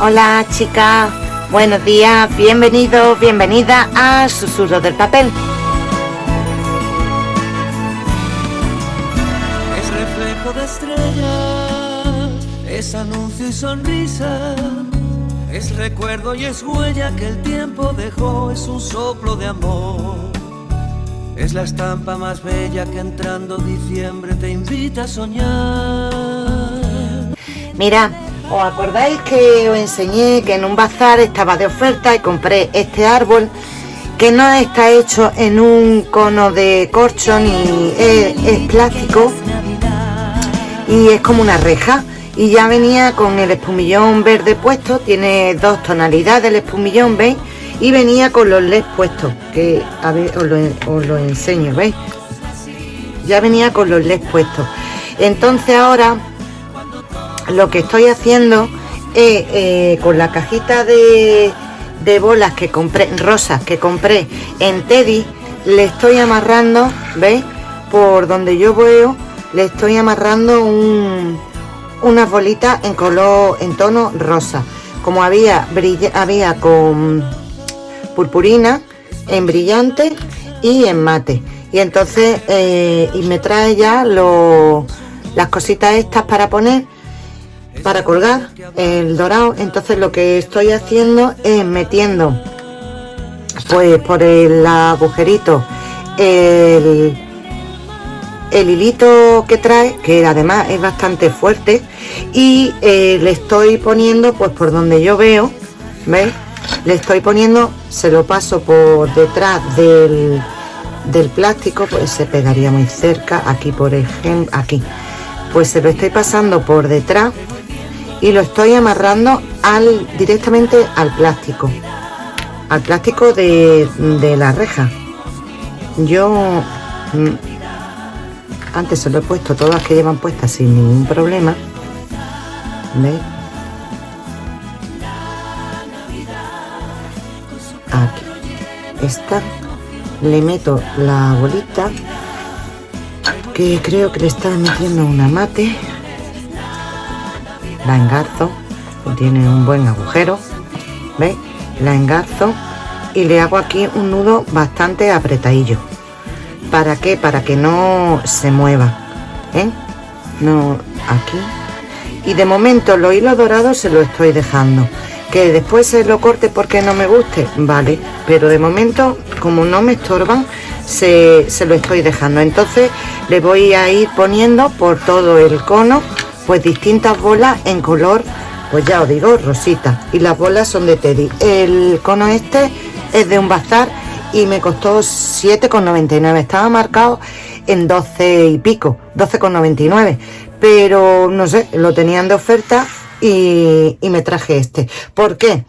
Hola chicas, buenos días, bienvenidos, bienvenida a Susurro del Papel. Es reflejo de estrella, es anuncio y sonrisa, es recuerdo y es huella que el tiempo dejó, es un soplo de amor. Es la estampa más bella que entrando diciembre te invita a soñar. Mira, ¿os acordáis que os enseñé que en un bazar estaba de oferta y compré este árbol que no está hecho en un cono de corcho ni es, plástico y es como una reja y ya venía con el espumillón verde puesto, tiene dos tonalidades el espumillón, ¿veis? Y venía con los LEDs puestos, que a ver, os lo, os lo enseño, ¿veis? Ya venía con los LEDs puestos. Entonces ahora lo que estoy haciendo es eh, con la cajita de, de bolas que compré, rosas que compré en Teddy, le estoy amarrando, ¿veis? Por donde yo veo, le estoy amarrando un, unas bolitas en color, en tono rosa. Como había, había con purpurina, en brillante y en mate. Y entonces, eh, y me trae ya las cositas estas para poner para colgar el dorado entonces lo que estoy haciendo es metiendo pues por el agujerito el, el hilito que trae que además es bastante fuerte y eh, le estoy poniendo pues por donde yo veo ¿veis? le estoy poniendo se lo paso por detrás del, del plástico pues se pegaría muy cerca aquí por ejemplo aquí pues se lo estoy pasando por detrás y lo estoy amarrando al directamente al plástico. Al plástico de, de la reja. Yo mm, antes se lo he puesto todas que llevan puestas sin ningún problema ¿veis? aquí. Esta le meto la bolita que creo que le está metiendo una mate la engarzo tiene un buen agujero ¿veis? la engarzo y le hago aquí un nudo bastante apretadillo ¿para qué? para que no se mueva ¿eh? no aquí y de momento los hilos dorados se lo estoy dejando que después se lo corte porque no me guste vale pero de momento como no me estorban se, se lo estoy dejando entonces le voy a ir poniendo por todo el cono pues distintas bolas en color pues ya os digo rosita. Y las bolas son de Teddy. El cono este es de un bazar y me costó 7,99 estaba marcado en 12 y pico 12,99 pero no sé lo tenían de oferta y, y me traje este. ¿por qué?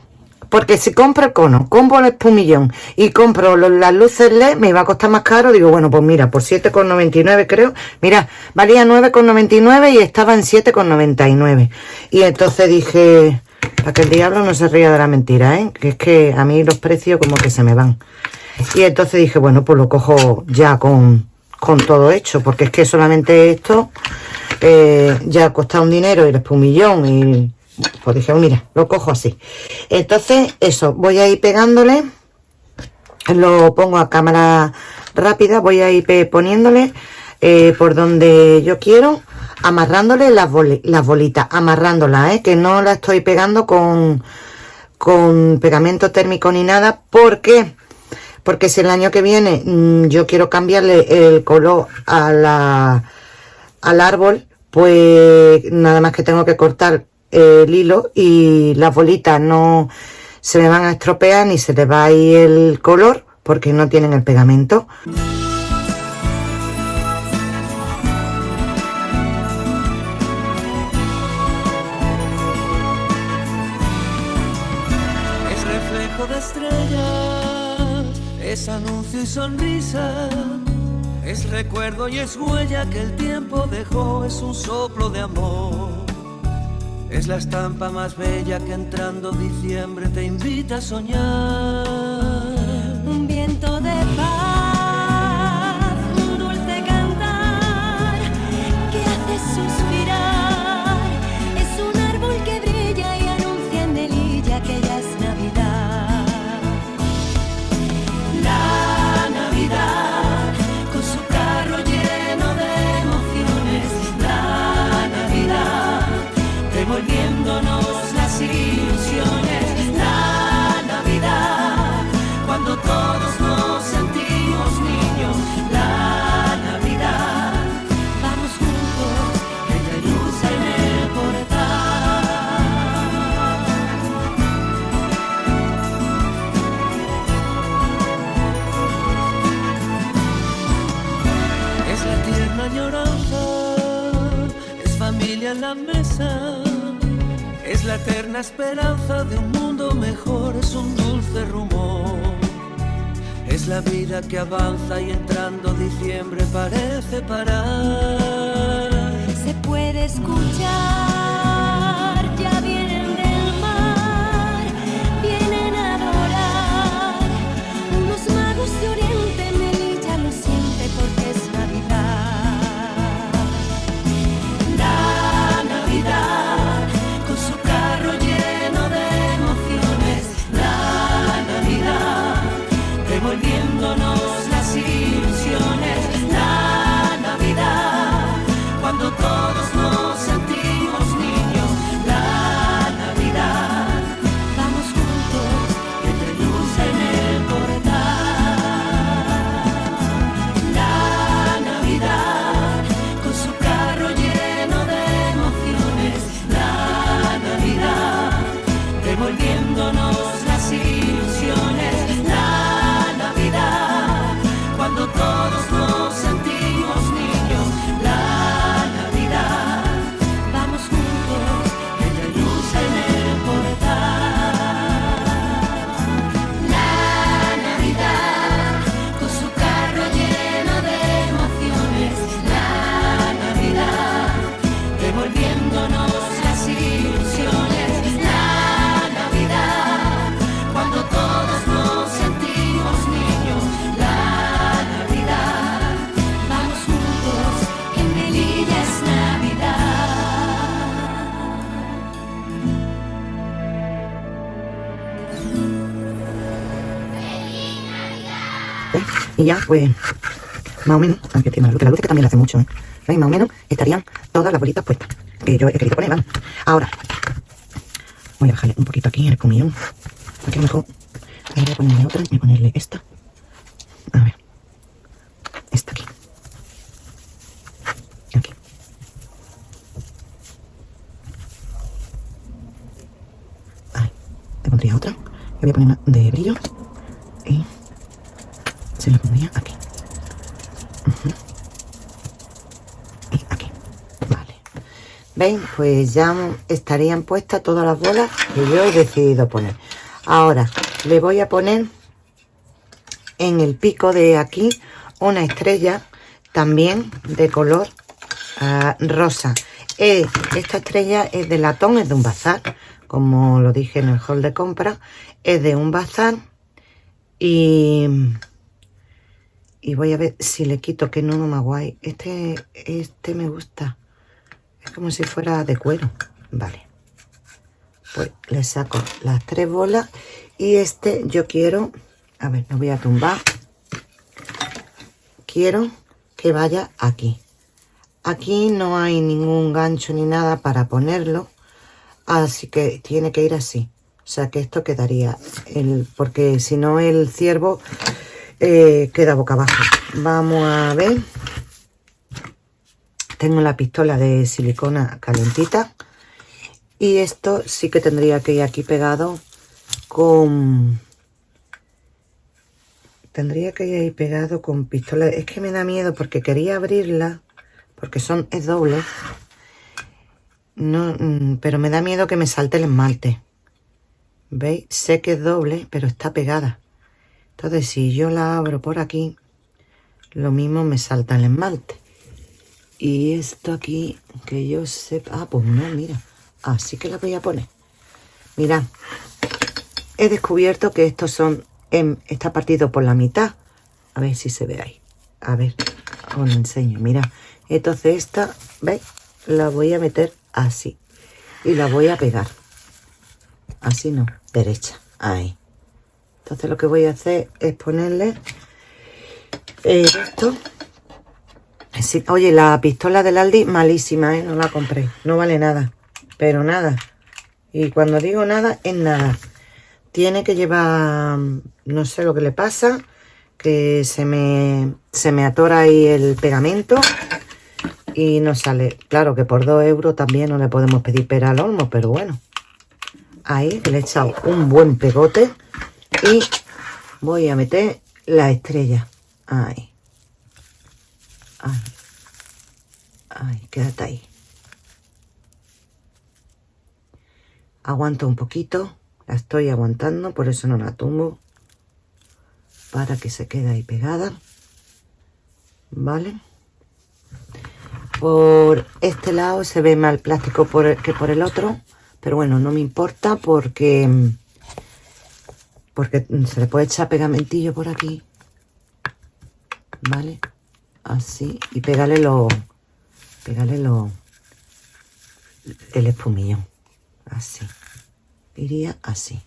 Porque si compro el cono, compro el espumillón y compro los, las luces LED, me iba a costar más caro. Digo, bueno, pues mira, por 7,99 creo. Mira, valía 9,99 y estaba en 7,99. Y entonces dije, para que el diablo no se ría de la mentira, ¿eh? Que es que a mí los precios como que se me van. Y entonces dije, bueno, pues lo cojo ya con, con todo hecho, porque es que solamente esto eh, ya costado un dinero y el espumillón y pues dije, mira, lo cojo así. Entonces, eso, voy a ir pegándole, lo pongo a cámara rápida, voy a ir poniéndole eh, por donde yo quiero, amarrándole las, boli las bolitas, amarrándolas, ¿eh? que no la estoy pegando con, con pegamento térmico ni nada, porque porque si el año que viene mmm, yo quiero cambiarle el color a la, al árbol, pues nada más que tengo que cortar el hilo y las bolitas no se me van a estropear ni se le va a ir el color porque no tienen el pegamento. Es reflejo de estrella, es anuncio y sonrisa, es recuerdo y es huella que el tiempo dejó, es un soplo de amor. Es la estampa más bella que entrando diciembre te invita a soñar. Eterna esperanza de un mundo mejor, es un dulce rumor. Es la vida que avanza y entrando diciembre parece parar. Se puede escuchar, Ya, pues, más o menos, aunque tiene la luz, la luz que también le hace mucho, ¿eh? ¿Veis? Más o menos estarían todas las bolitas puestas. Que yo he querido poner. Ahora, voy a bajarle un poquito aquí el comillón. Aquí a mejor, ahí voy a ponerle otra, voy a ponerle esta. A ver. Esta aquí. Aquí. Ahí. Le pondría otra. Le voy a poner una de brillo. Aquí. Aquí. Vale. ¿Veis? Pues ya estarían puestas todas las bolas que yo he decidido poner. Ahora le voy a poner en el pico de aquí una estrella también de color ah, rosa. Eh, esta estrella es de latón, es de un bazar, como lo dije en el hall de compra. Es de un bazar y, y voy a ver si le quito que no, más guay. Este, este me gusta. Es como si fuera de cuero. Vale. Pues le saco las tres bolas y este yo quiero, a ver, lo voy a tumbar. Quiero que vaya aquí. Aquí no hay ningún gancho ni nada para ponerlo, así que tiene que ir así. O sea que esto quedaría, el, porque si no el ciervo eh, queda boca abajo. Vamos a ver. Tengo la pistola de silicona calentita. Y esto sí que tendría que ir aquí pegado con... Tendría que ir pegado con pistola. Es que me da miedo porque quería abrirla. Porque son, es doble. No, mm, pero me da miedo que me salte el esmalte. ¿Veis? Sé que es doble, pero está pegada. Entonces, si yo la abro por aquí, lo mismo me salta el esmalte. Y esto aquí, que yo sepa... Ah, pues no, mira. Así que la voy a poner. Mirad. He descubierto que estos son... em, está partido por la mitad. A ver si se ve ahí. A ver, os lo enseño. Mira. Entonces esta, ¿veis? La voy a meter así. Y la voy a pegar. Así no, derecha. Ahí. Entonces lo que voy a hacer es ponerle esto. Oye, la pistola del Aldi, malísima, ¿eh? No la compré. No vale nada. Pero nada. Y cuando digo nada, es nada. Tiene que llevar... No sé lo que le pasa. Que se me, se me atora ahí el pegamento. Y no sale. Claro que por dos euros también no le podemos pedir pera al olmo. Pero bueno. Ahí le he echado un buen pegote. Y voy a meter la estrella. Ahí. Ay. Ay, quédate ahí. aguanto un poquito la estoy aguantando por eso no la tumbo para que se quede ahí pegada vale por este lado se ve más el plástico que por el otro pero bueno no me importa porque porque se le puede echar pegamentillo por aquí. Vale así. Y pegarle lo pegarle lo el espumillo. Así. Iría así.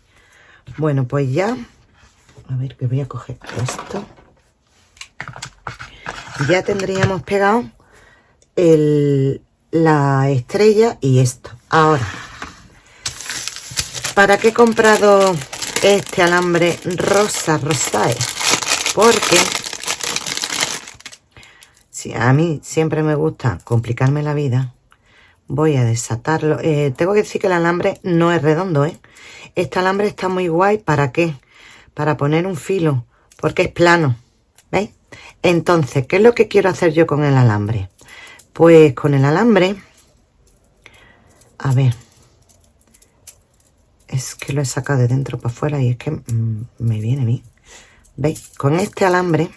Bueno pues ya. A ver que voy a coger esto. Ya tendríamos pegado el, la estrella y esto. Ahora ¿para qué he comprado este alambre rosa rosae? porque si a mí siempre me gusta complicarme la vida voy a desatarlo eh, tengo que decir que el alambre no es redondo ¿eh? este alambre está muy guay ¿para qué? para poner un filo porque es plano ¿veis? entonces ¿qué es lo que quiero hacer yo con el alambre? pues con el alambre a ver es que lo he sacado de dentro para afuera y es que mm, me viene bien ¿veis? con este alambre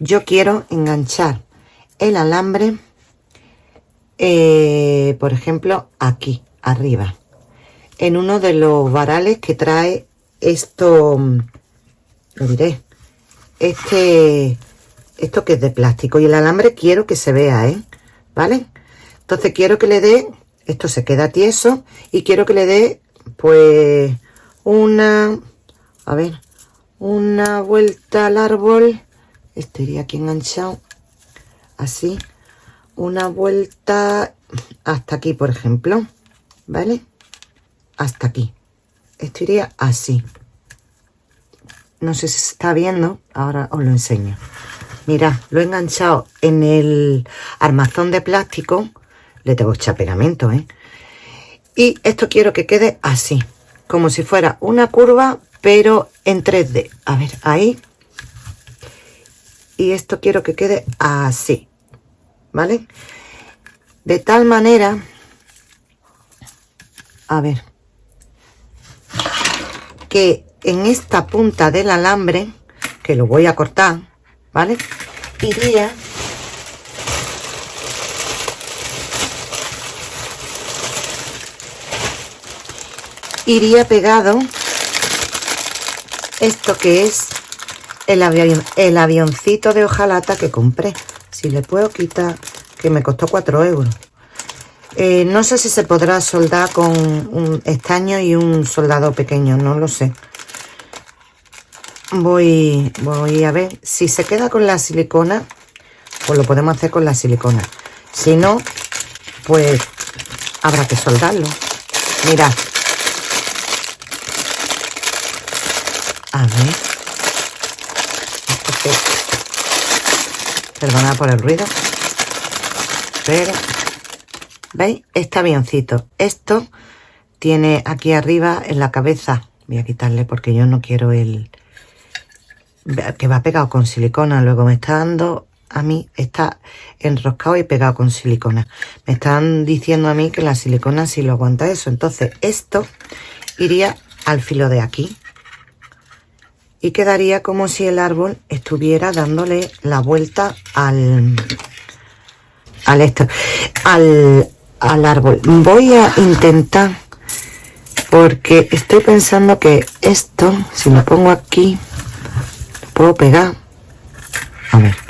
yo quiero enganchar el alambre eh, por ejemplo aquí arriba en uno de los varales que trae esto lo diré este esto que es de plástico y el alambre quiero que se vea ¿eh? vale entonces quiero que le dé esto se queda tieso y quiero que le dé pues una a ver una vuelta al árbol. Este iría aquí enganchado así. Una vuelta hasta aquí por ejemplo vale hasta aquí. Esto iría así. No sé si se está viendo ahora os lo enseño. Mira lo he enganchado en el armazón de plástico le tengo echar ¿eh? y esto quiero que quede así como si fuera una curva pero en 3D a ver ahí. Y esto quiero que quede así vale de tal manera a ver que en esta punta del alambre que lo voy a cortar vale iría iría pegado esto que es el, el avioncito de hojalata que compré. Si le puedo quitar, que me costó 4 euros. Eh, no sé si se podrá soldar con un estaño y un soldado pequeño, no lo sé. Voy, voy a ver. Si se queda con la silicona, pues lo podemos hacer con la silicona. Si no, pues habrá que soldarlo. Mira. A ver. Perdona por el ruido. Pero, ¿veis? Está biencito. Esto tiene aquí arriba en la cabeza. Voy a quitarle porque yo no quiero el... Que va pegado con silicona. Luego me está dando a mí, está enroscado y pegado con silicona. Me están diciendo a mí que la silicona sí lo aguanta eso. Entonces esto iría al filo de aquí y quedaría como si el árbol estuviera dándole la vuelta al al esto al, árbol. Voy a intentar porque estoy pensando que esto si lo pongo aquí lo puedo pegar. A ver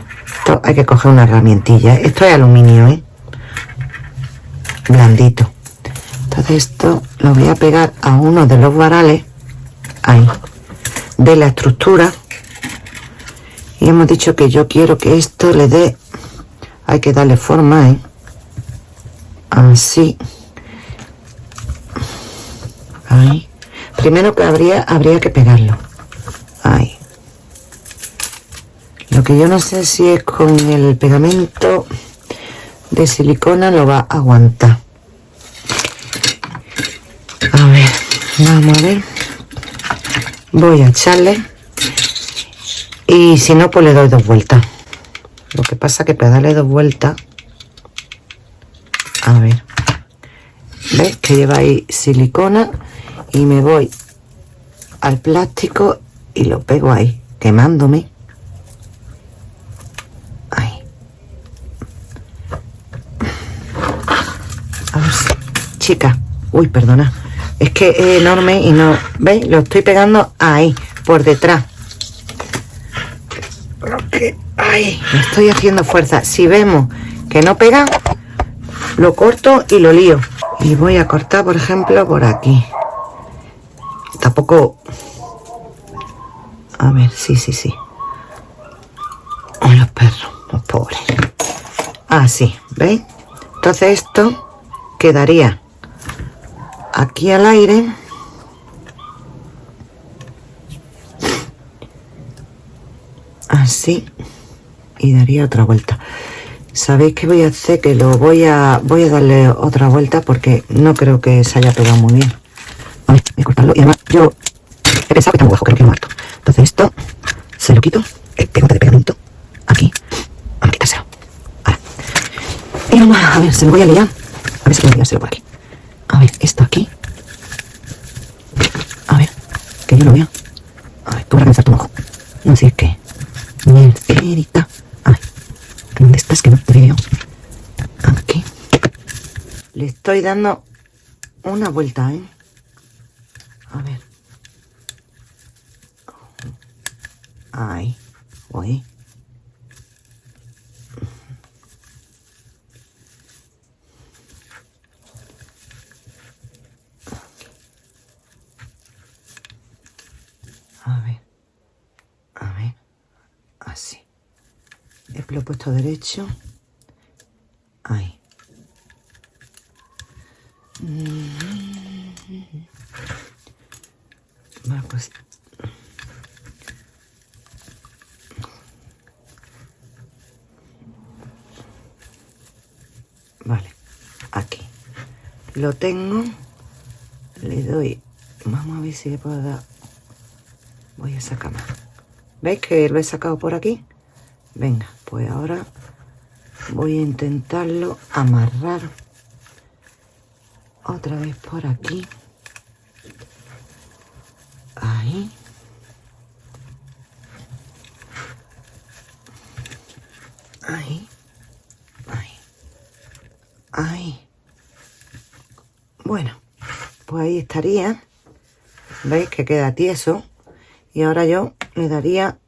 esto hay que coger una herramientilla. Esto es aluminio ¿eh? blandito. Entonces esto lo voy a pegar a uno de los varales. Ahí de la estructura. Y hemos dicho que yo quiero que esto le dé hay que darle forma ¿eh? así. Ahí. Primero que habría habría que pegarlo. Ahí. Lo que yo no sé si es con el pegamento de silicona lo va a aguantar. A ver vamos a ver voy a echarle y si no pues le doy dos vueltas lo que pasa que para darle dos vueltas a ver ¿Ves? Que lleva ahí silicona y me voy al plástico y lo pego ahí, quemándome. Ahí. A ver si... Chica, uy, perdona. Es que es enorme y no... ¿Veis? Lo estoy pegando ahí, por detrás. Ahí, me estoy haciendo fuerza. Si vemos que no pega, lo corto y lo lío. Y voy a cortar, por ejemplo, por aquí. Tampoco... A ver, sí, sí, sí. los perros, los pobres. Así, ah, ¿veis? Entonces esto quedaría aquí al aire. Así. Y daría otra vuelta. Sabéis que voy a hacer que lo voy a voy a darle otra vuelta porque no creo que se haya pegado muy bien. Vale, voy a cortarlo. Y además yo he pensado que está muy bajo, creo que lo muerto. Entonces esto se lo quito, el pegote de pegamento, aquí. Vamos a. Y vamos a ver, se lo voy a liar. A ver si puedo liárselo por aquí. A ver, esto aquí. A ver, que yo lo vea. A ver, tú vas a pensar tu ojo. No sé qué. Mercedita. ¿Dónde estás? Que no te veo. Aquí. Le estoy dando una vuelta, ¿eh? A ver. Ahí. Voy. A ver. A ver. Así. He puesto derecho. Ahí. Pues vale aquí. Lo tengo. Le doy vamos a ver si le puedo dar. Voy a sacar más veis que lo he sacado por aquí venga pues ahora voy a intentarlo amarrar otra vez por aquí. Ahí. Ahí. Ahí. Ahí. Bueno pues ahí estaría. Veis que queda tieso. Y ahora yo le daría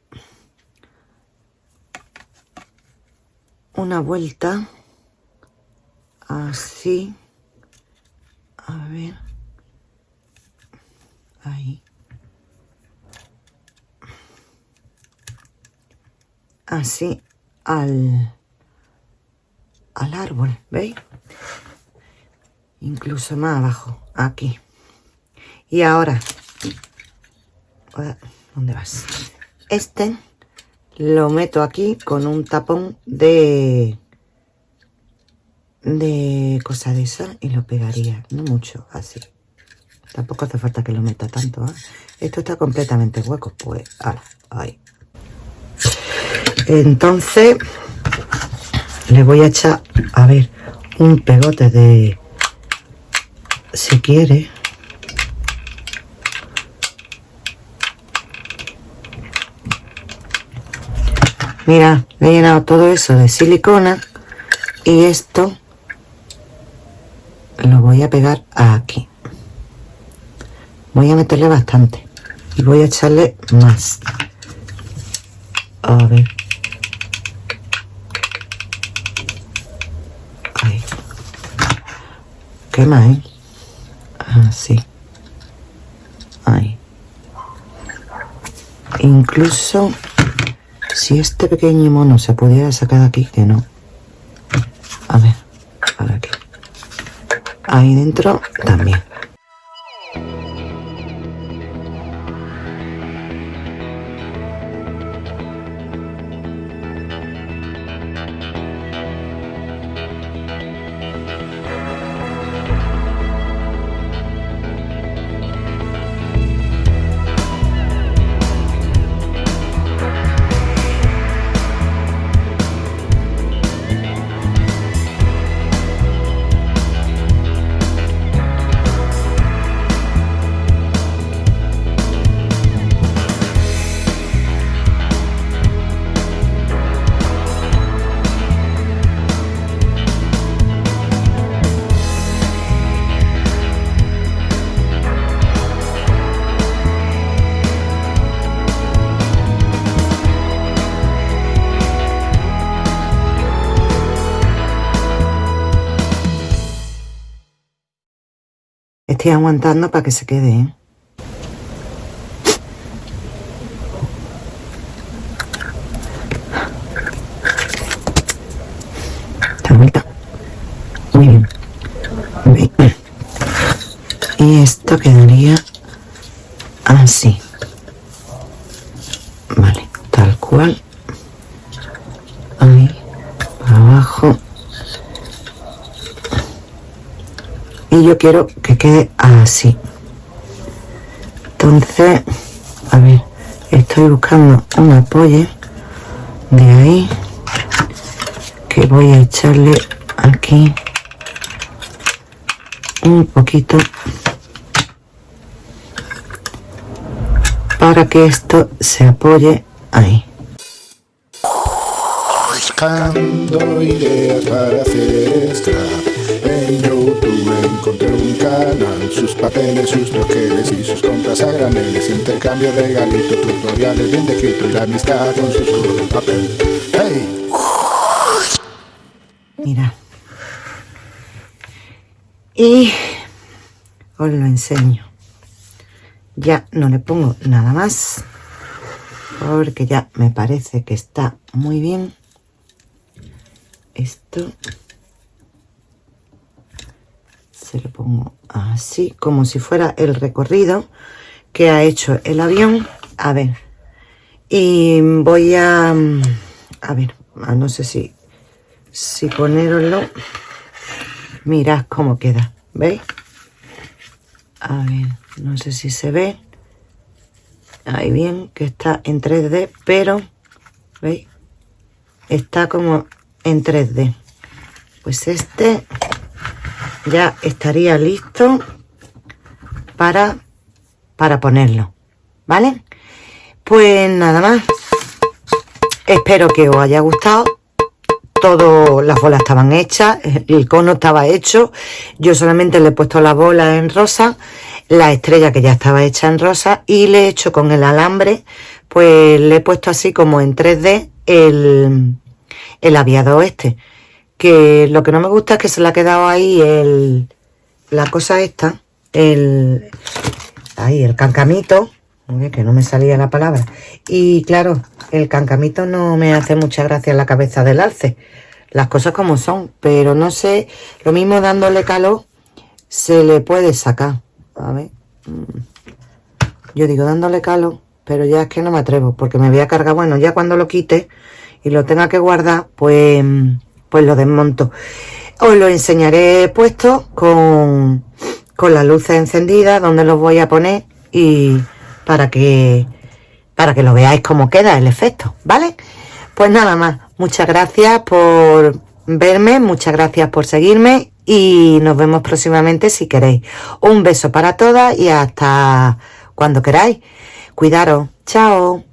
una vuelta así a ver ahí. Así al al árbol veis incluso más abajo aquí. Y ahora ¿dónde vas? este lo meto aquí con un tapón de de cosa de esa y lo pegaría no mucho así tampoco hace falta que lo meta tanto ¿eh? esto está completamente hueco pues ahora ahí entonces le voy a echar a ver un pegote de si quiere Mira, he llenado todo eso de silicona y esto lo voy a pegar aquí. Voy a meterle bastante y voy a echarle más. A ver. Ahí. ¿Qué más, eh? Así. Ahí. Incluso si este pequeño mono se pudiera sacar de aquí, que no. A ver, a ver aquí. Ahí dentro también. Estoy aguantando para que se quede, ¿eh? Muy bien. Bien. Y esto quedaría así. Vale, tal cual. Ahí, abajo. Y quiero que quede así. Entonces, a ver, estoy buscando un apoyo de ahí que voy a echarle aquí un poquito para que esto se apoye ahí. Buscando Sus papeles, sus troqueles y sus compras a graneles Intercambio de regalito, tutoriales bien de quito Y la amistad con sus papel ¡Hey! Mira. Y os lo enseño. Ya no le pongo nada más. Porque ya me parece que está muy bien. Esto. Se lo pongo así, como si fuera el recorrido que ha hecho el avión. A ver. Y voy a... A ver, no sé si si ponerlo mirad cómo queda veis a ver no sé si se ve. Ahí bien que está en 3d pero veis está como en 3d pues este ya estaría listo para para ponerlo vale pues nada más. Espero que os haya gustado. Todas las bolas estaban hechas, el cono estaba hecho, yo solamente le he puesto la bola en rosa, la estrella que ya estaba hecha en rosa y le he hecho con el alambre, pues le he puesto así como en 3D el, el aviado este, que lo que no me gusta es que se le ha quedado ahí el, la cosa esta, el, ahí el cancamito, que no me salía la palabra. Y claro, el cancamito no me hace mucha gracia en la cabeza del alce. Las cosas como son, pero no sé, lo mismo dándole calor se le puede sacar. A ver. Mm. Yo digo dándole calor, pero ya es que no me atrevo, porque me voy a cargar. Bueno, ya cuando lo quite y lo tenga que guardar, pues, pues lo desmonto. Os lo enseñaré puesto con, con las luces encendidas, donde los voy a poner y para que, para que lo veáis cómo queda el efecto, ¿vale? Pues nada más, muchas gracias por verme, muchas gracias por seguirme y nos vemos próximamente si queréis. Un beso para todas y hasta cuando queráis. Cuidaros. Chao.